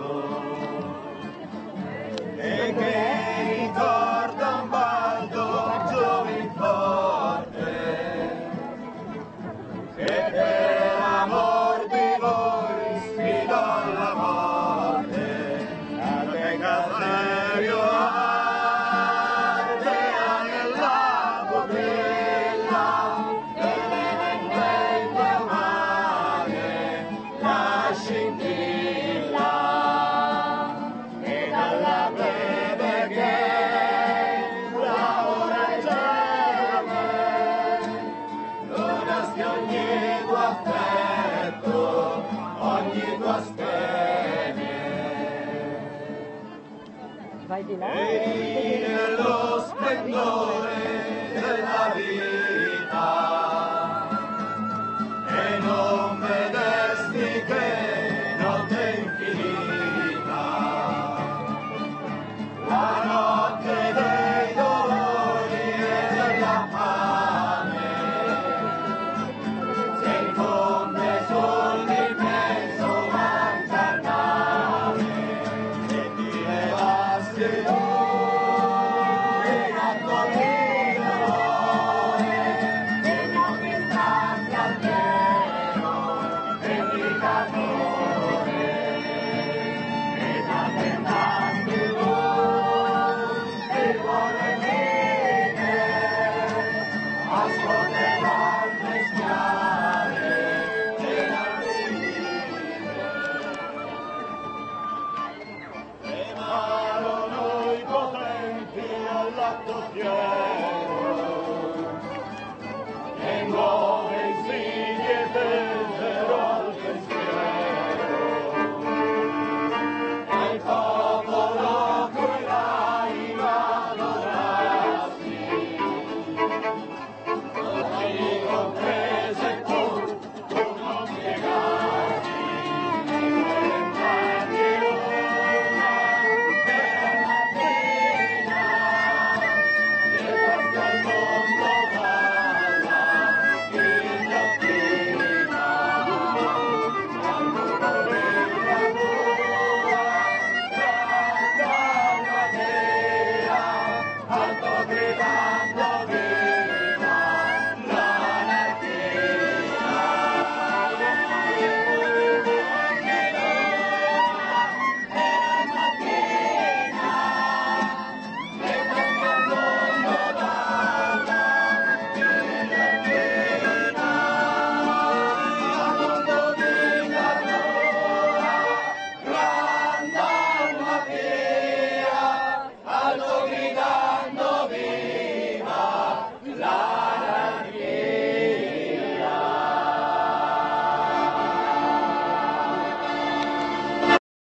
Lord. Ogni tua spene. Vai di là. Vedi nello splendore campeão.